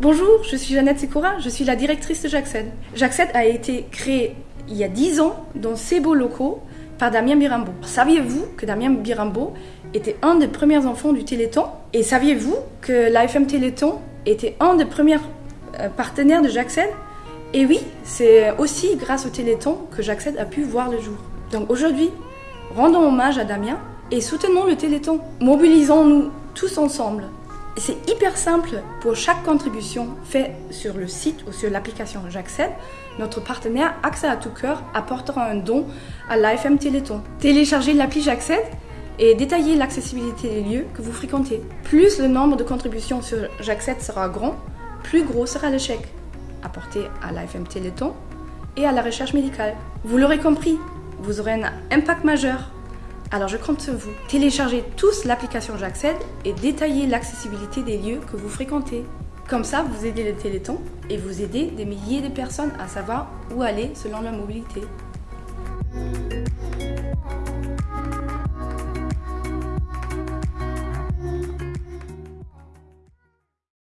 Bonjour, je suis Jeannette Sekora, je suis la directrice de J'accède. J'accède a été créé il y a 10 ans dans ces beaux locaux par Damien Birambo. Saviez-vous que Damien Birambo était un des premiers enfants du Téléthon? Et saviez-vous que l'AFM Téléthon était un des premiers euh, partenaires de J'accède Et oui, c'est aussi grâce au Téléthon que J'accède a pu voir le jour. Donc aujourd'hui, rendons hommage à Damien et soutenons le Téléthon. Mobilisons-nous tous ensemble. C'est hyper simple pour chaque contribution faite sur le site ou sur l'application J'accède. Notre partenaire Accès à tout cœur apportera un don à l'AFM Téléthon. Téléchargez l'appli J'accède et détaillez l'accessibilité des lieux que vous fréquentez. Plus le nombre de contributions sur J'accède sera grand, plus gros sera le chèque apporté à l'AFM Téléthon et à la recherche médicale. Vous l'aurez compris, vous aurez un impact majeur alors je compte sur vous. Téléchargez tous l'application J'accède et détaillez l'accessibilité des lieux que vous fréquentez. Comme ça, vous aidez le Téléthon et vous aidez des milliers de personnes à savoir où aller selon leur mobilité.